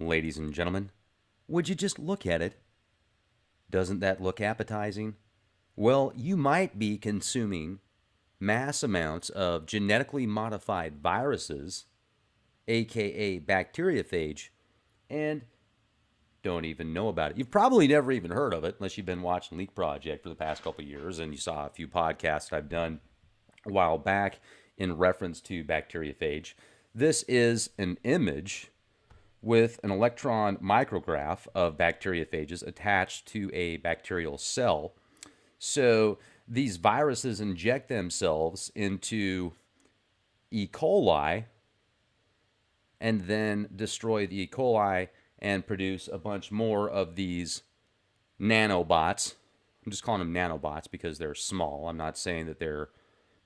Ladies and gentlemen, would you just look at it? Doesn't that look appetizing? Well, you might be consuming mass amounts of genetically modified viruses, aka bacteriophage, and don't even know about it. You've probably never even heard of it unless you've been watching Leak Project for the past couple years and you saw a few podcasts I've done a while back in reference to bacteriophage. This is an image with an electron micrograph of bacteriophages attached to a bacterial cell. So these viruses inject themselves into E. coli and then destroy the E. coli and produce a bunch more of these nanobots. I'm just calling them nanobots because they're small. I'm not saying that they're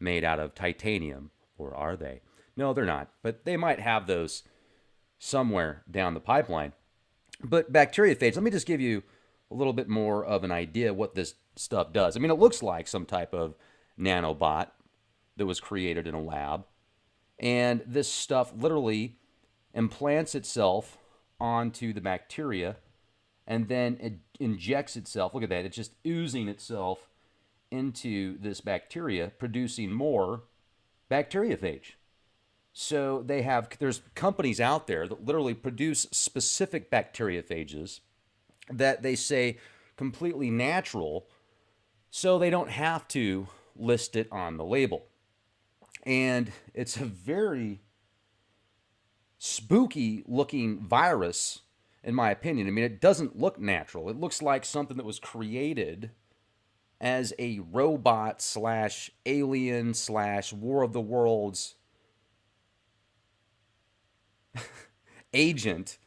made out of titanium, or are they? No, they're not. But they might have those somewhere down the pipeline. But bacteriophage, let me just give you a little bit more of an idea what this stuff does. I mean, it looks like some type of nanobot that was created in a lab. And this stuff literally implants itself onto the bacteria and then it injects itself. Look at that. It's just oozing itself into this bacteria, producing more bacteriophage. So they have there's companies out there that literally produce specific bacteriophages that they say completely natural so they don't have to list it on the label. And it's a very spooky looking virus in my opinion. I mean, it doesn't look natural. It looks like something that was created as a robot slash alien slash War of the Worlds agent,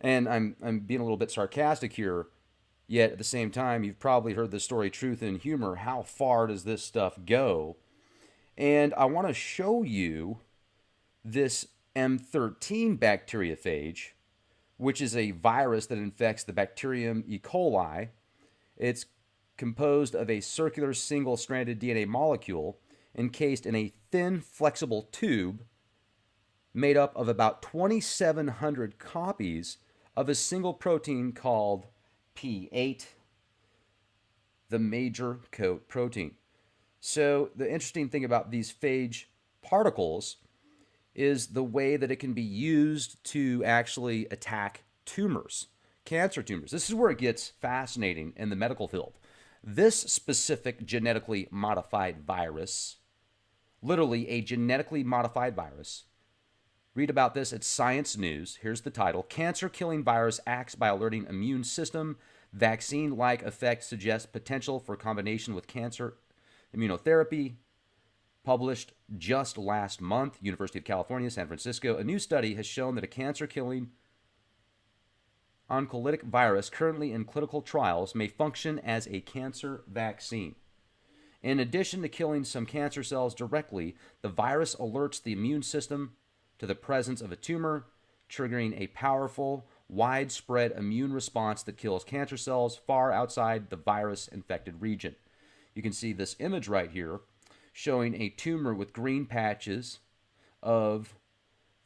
and I'm I'm being a little bit sarcastic here, yet at the same time, you've probably heard the story Truth and Humor. How far does this stuff go? And I want to show you this M13 bacteriophage, which is a virus that infects the bacterium E. coli. It's composed of a circular single stranded DNA molecule encased in a thin, flexible tube made up of about 2,700 copies of a single protein called P8, the major coat protein. So, the interesting thing about these phage particles is the way that it can be used to actually attack tumors, cancer tumors. This is where it gets fascinating in the medical field. This specific genetically modified virus, literally a genetically modified virus, Read about this at Science News. Here's the title Cancer killing virus acts by alerting immune system. Vaccine like effect suggests potential for combination with cancer immunotherapy. Published just last month, University of California, San Francisco. A new study has shown that a cancer killing oncolytic virus currently in clinical trials may function as a cancer vaccine. In addition to killing some cancer cells directly, the virus alerts the immune system to the presence of a tumor, triggering a powerful, widespread immune response that kills cancer cells far outside the virus infected region. You can see this image right here showing a tumor with green patches of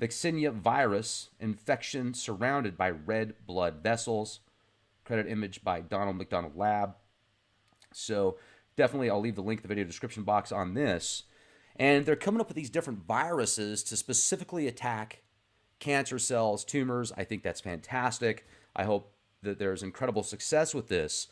Vaccinia virus infection surrounded by red blood vessels. Credit image by Donald McDonald Lab. So definitely I'll leave the link in the video description box on this. And they're coming up with these different viruses to specifically attack cancer cells, tumors. I think that's fantastic. I hope that there's incredible success with this.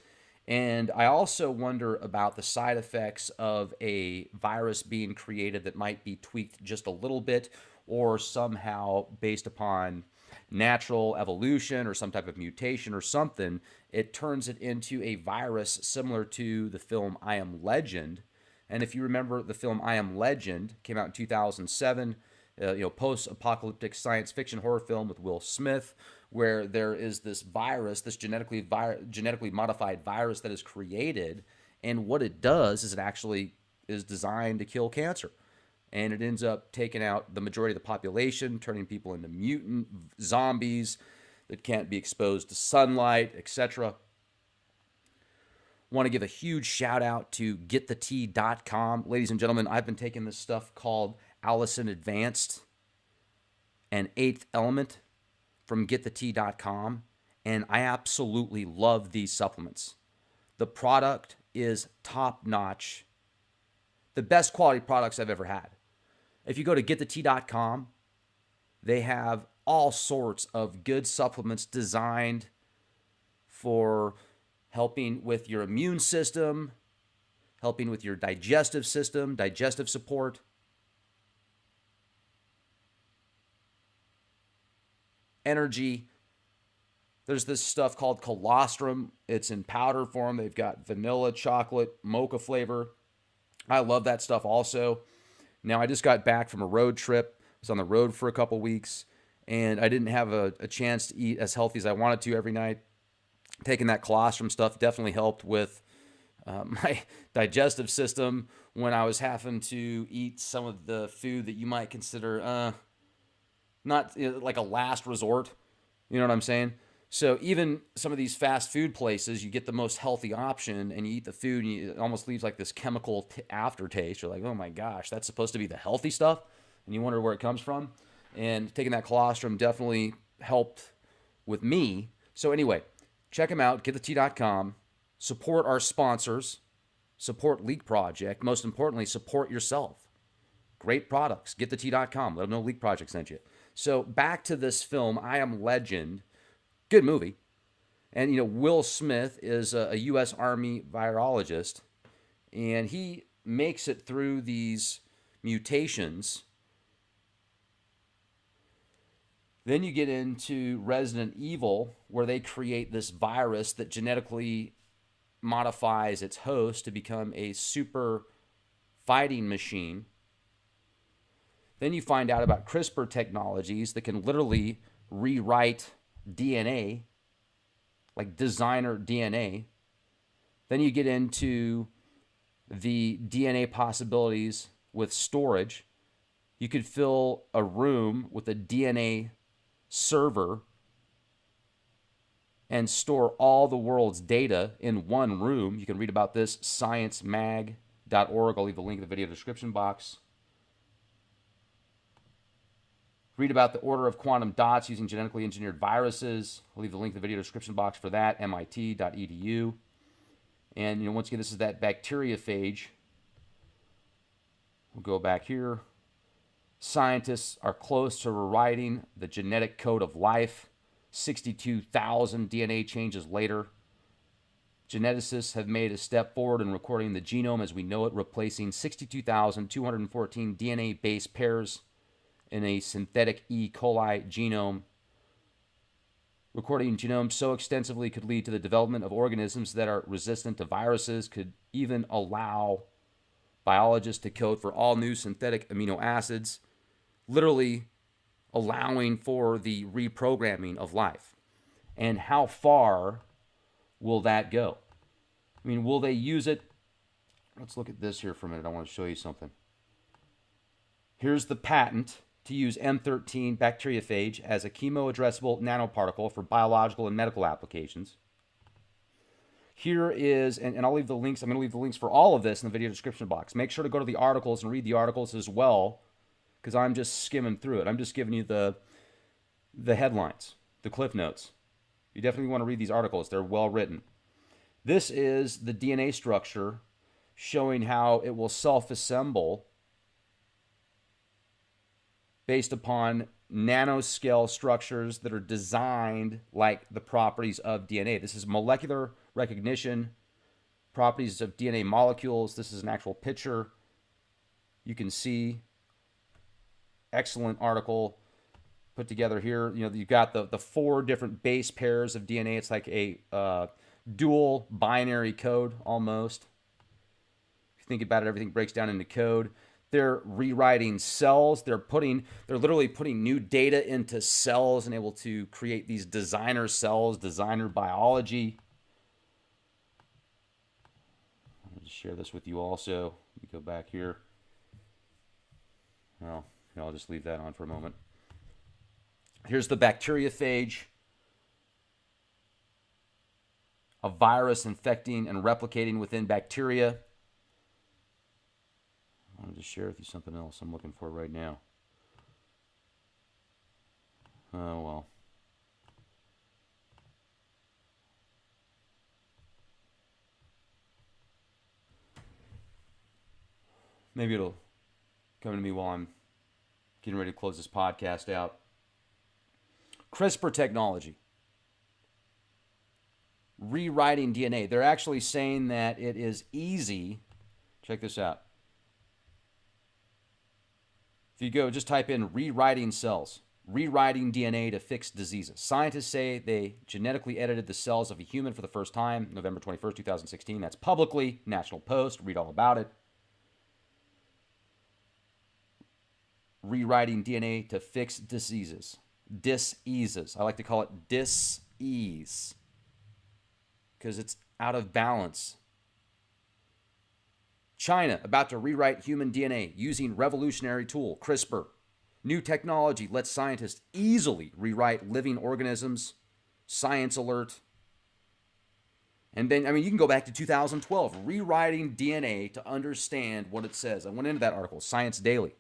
And I also wonder about the side effects of a virus being created that might be tweaked just a little bit or somehow based upon natural evolution or some type of mutation or something, it turns it into a virus similar to the film I Am Legend, and if you remember the film I Am Legend, came out in 2007, uh, you know, post-apocalyptic science fiction horror film with Will Smith, where there is this virus, this genetically vi- genetically modified virus that is created, and what it does is it actually is designed to kill cancer, and it ends up taking out the majority of the population, turning people into mutant zombies that can't be exposed to sunlight, etc. Want to give a huge shout out to getthetea.com. Ladies and gentlemen, I've been taking this stuff called Allicin Advanced and Eighth Element from getthetea.com, and I absolutely love these supplements. The product is top notch, the best quality products I've ever had. If you go to getthetea.com, they have all sorts of good supplements designed for helping with your immune system, helping with your digestive system, digestive support. Energy. There's this stuff called colostrum. It's in powder form. They've got vanilla, chocolate, mocha flavor. I love that stuff also. Now, I just got back from a road trip. I was on the road for a couple weeks, and I didn't have a, a chance to eat as healthy as I wanted to every night. Taking that colostrum stuff definitely helped with uh, my digestive system when I was having to eat some of the food that you might consider uh, not you know, like a last resort. You know what I'm saying? So even some of these fast food places, you get the most healthy option, and you eat the food, and you, it almost leaves like this chemical aftertaste. You're like, oh my gosh, that's supposed to be the healthy stuff, and you wonder where it comes from. And taking that colostrum definitely helped with me. So anyway, check them out. GetThetea.com. Support our sponsors. Support Leak Project. Most importantly, support yourself. Great products. GetThetea.com. Let them know Leak Project sent you. So back to this film, I Am Legend Good movie. And, you know, Will Smith is a, a U.S. Army virologist, and he makes it through these mutations. Then you get into Resident Evil, where they create this virus that genetically modifies its host to become a super fighting machine. Then you find out about CRISPR technologies that can literally rewrite DNA, like designer DNA. Then you get into the DNA possibilities with storage. You could fill a room with a DNA server and store all the world's data in one room. You can read about this sciencemag.org. I'll leave the link in the video description box. Read about the order of quantum dots using genetically engineered viruses. I'll leave the link in the video description box for that, mit.edu. And you know, once again, this is that bacteriophage. We'll go back here. Scientists are close to rewriting the genetic code of life. 62,000 DNA changes later. Geneticists have made a step forward in recording the genome as we know it, replacing 62,214 DNA base pairs in a synthetic E. coli genome. Recording genomes so extensively could lead to the development of organisms that are resistant to viruses, could even allow biologists to code for all new synthetic amino acids, literally allowing for the reprogramming of life. And how far will that go? I mean, will they use it? Let's look at this here for a minute. I want to show you something. Here's the patent to use M13 bacteriophage as a chemoaddressable nanoparticle for biological and medical applications. Here is, and, and I'll leave the links, I'm going to leave the links for all of this in the video description box. Make sure to go to the articles and read the articles as well, because I'm just skimming through it. I'm just giving you the, the headlines, the cliff notes. You definitely want to read these articles. They're well written. This is the DNA structure showing how it will self-assemble based upon nanoscale structures that are designed like the properties of DNA. This is molecular recognition, properties of DNA molecules. This is an actual picture. You can see excellent article put together here. You know, you've got the, the four different base pairs of DNA. It's like a uh, dual binary code almost. If you think about it, everything breaks down into code. They're rewriting cells. They're putting, they're literally putting new data into cells and able to create these designer cells, designer biology. I'll just share this with you also. Let me go back here. Well, and I'll just leave that on for a moment. Here's the bacteriophage, a virus infecting and replicating within bacteria. I wanted to share with you something else I'm looking for right now. Oh, well. Maybe it'll come to me while I'm getting ready to close this podcast out. CRISPR technology. Rewriting DNA. They're actually saying that it is easy. Check this out. If you go, just type in rewriting cells, rewriting DNA to fix diseases. Scientists say they genetically edited the cells of a human for the first time, November 21st, 2016. That's publicly, National Post, read all about it. Rewriting DNA to fix diseases. Diseases. I like to call it dis-ease because it's out of balance. China about to rewrite human DNA using revolutionary tool CRISPR. New technology lets scientists easily rewrite living organisms. Science alert. And then, I mean, you can go back to 2012, rewriting DNA to understand what it says. I went into that article, Science Daily.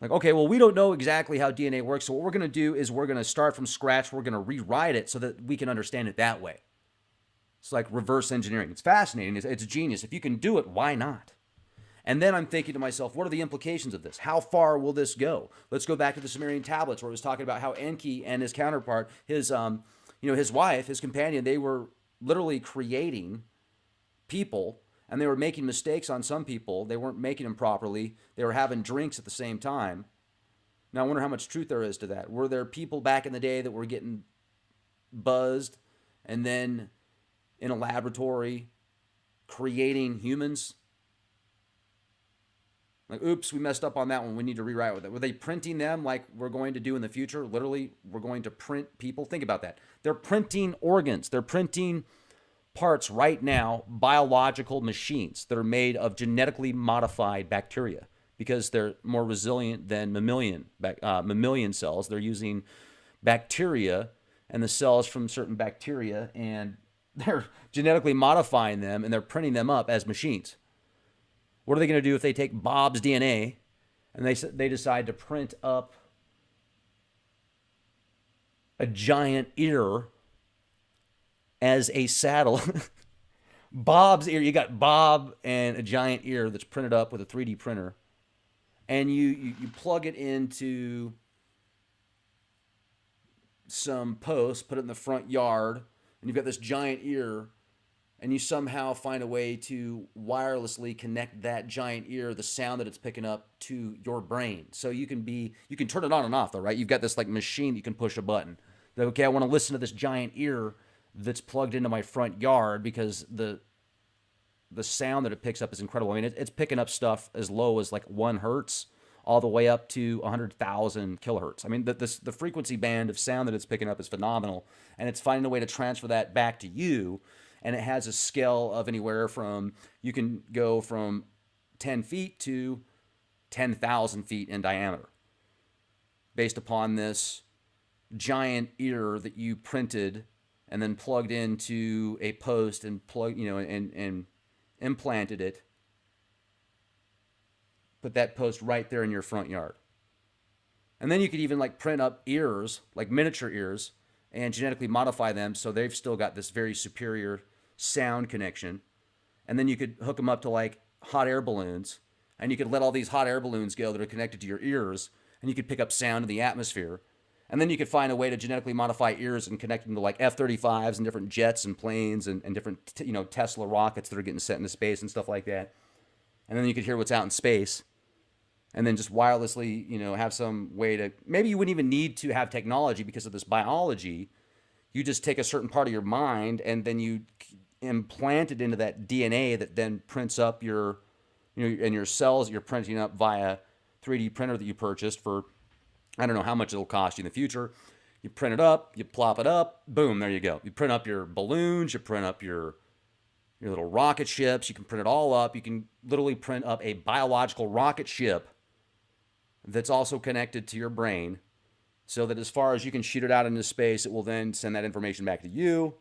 Like, okay, well, we don't know exactly how DNA works. So, what we're going to do is we're going to start from scratch. We're going to rewrite it so that we can understand it that way. It's like reverse engineering. It's fascinating. It's, it's genius. If you can do it, why not? And then I'm thinking to myself, what are the implications of this? How far will this go? Let's go back to the Sumerian tablets where it was talking about how Enki and his counterpart, his um, you know, his wife, his companion, they were literally creating people and they were making mistakes on some people. They weren't making them properly. They were having drinks at the same time. Now I wonder how much truth there is to that. Were there people back in the day that were getting buzzed and then in a laboratory creating humans. Like, oops, we messed up on that one. We need to rewrite with it. Were they printing them like we're going to do in the future? Literally, we're going to print people. Think about that. They're printing organs. They're printing parts right now, biological machines that are made of genetically modified bacteria because they're more resilient than mammalian uh, mammalian cells. They're using bacteria and the cells from certain bacteria and they're genetically modifying them and they're printing them up as machines. What are they going to do if they take Bob's DNA and they they decide to print up a giant ear as a saddle? Bob's ear. You got Bob and a giant ear that's printed up with a 3D printer, and you you, you plug it into some posts, put it in the front yard and you've got this giant ear and you somehow find a way to wirelessly connect that giant ear the sound that it's picking up to your brain so you can be you can turn it on and off though right you've got this like machine you can push a button that okay i want to listen to this giant ear that's plugged into my front yard because the the sound that it picks up is incredible i mean it, it's picking up stuff as low as like one hertz all the way up to 100,000 kilohertz. I mean, the, the, the frequency band of sound that it's picking up is phenomenal, and it's finding a way to transfer that back to you. And it has a scale of anywhere from you can go from 10 feet to 10,000 feet in diameter based upon this giant ear that you printed and then plugged into a post and plug you know and and implanted it put that post right there in your front yard. And then you could even like print up ears, like miniature ears, and genetically modify them so they've still got this very superior sound connection. And then you could hook them up to like hot air balloons, and you could let all these hot air balloons go that are connected to your ears, and you could pick up sound in the atmosphere. And then you could find a way to genetically modify ears and connect them to like F-35s and different jets and planes and, and different, you know, Tesla rockets that are getting sent into space and stuff like that. And then you could hear what's out in space and then just wirelessly, you know, have some way to maybe you wouldn't even need to have technology because of this biology. You just take a certain part of your mind and then you implant it into that DNA that then prints up your, you know, and your cells you're printing up via 3D printer that you purchased for, I don't know how much it'll cost you in the future. You print it up, you plop it up, boom, there you go. You print up your balloons, you print up your your little rocket ships. You can print it all up. You can literally print up a biological rocket ship that's also connected to your brain so that as far as you can shoot it out into space, it will then send that information back to you.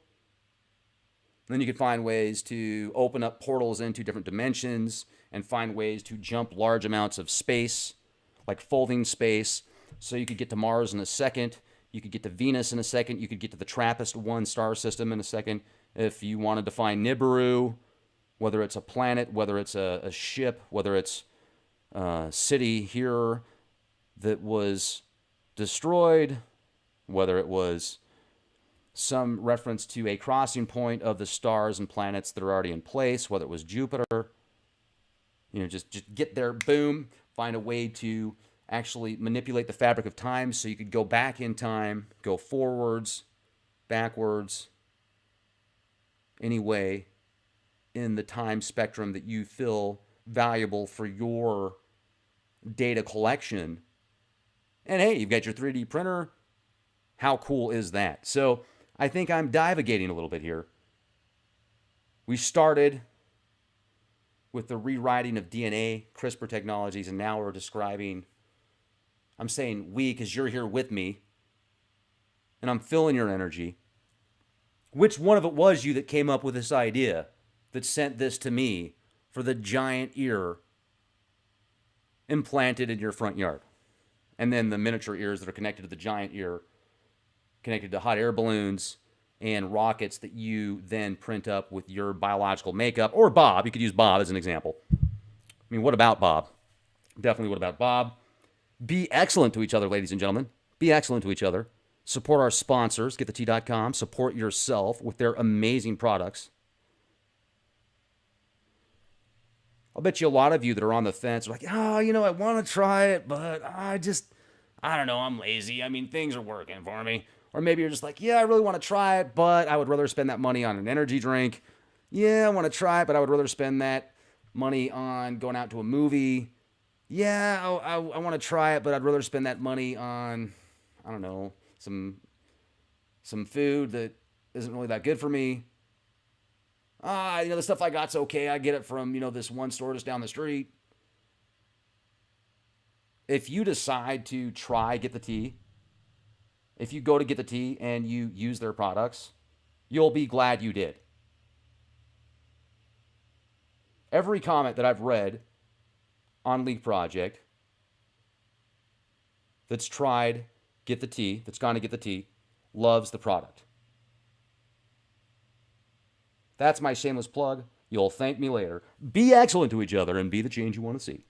Then you can find ways to open up portals into different dimensions and find ways to jump large amounts of space, like folding space. So you could get to Mars in a second. You could get to Venus in a second. You could get to the TRAPPIST 1 star system in a second. If you wanted to find Nibiru, whether it's a planet, whether it's a, a ship, whether it's a city here that was destroyed, whether it was some reference to a crossing point of the stars and planets that are already in place, whether it was Jupiter. You know, just, just get there, boom, find a way to actually manipulate the fabric of time so you could go back in time, go forwards, backwards, any way in the time spectrum that you feel valuable for your data collection. And hey, you've got your 3D printer. How cool is that? So I think I'm divagating a little bit here. We started with the rewriting of DNA, CRISPR technologies, and now we're describing, I'm saying we because you're here with me, and I'm filling your energy. Which one of it was you that came up with this idea that sent this to me for the giant ear implanted in your front yard? And then the miniature ears that are connected to the giant ear connected to hot air balloons and rockets that you then print up with your biological makeup or Bob. You could use Bob as an example. I mean, what about Bob? Definitely what about Bob? Be excellent to each other, ladies and gentlemen. Be excellent to each other. Support our sponsors, getthetea.com. Support yourself with their amazing products. I'll bet you a lot of you that are on the fence are like, oh, you know, I want to try it, but I just, I don't know, I'm lazy. I mean, things are working for me. Or maybe you're just like, yeah, I really want to try it, but I would rather spend that money on an energy drink. Yeah, I want to try it, but I would rather spend that money on going out to a movie. Yeah, I, I, I want to try it, but I'd rather spend that money on, I don't know, some some food that isn't really that good for me. Ah, you know, the stuff I got's okay. I get it from, you know, this one store just down the street. If you decide to try Get the Tea, if you go to Get the Tea and you use their products, you'll be glad you did. Every comment that I've read on Leak Project that's tried Get the Tea, that's gone to Get the Tea, loves the product. That's my shameless plug. You'll thank me later. Be excellent to each other and be the change you want to see.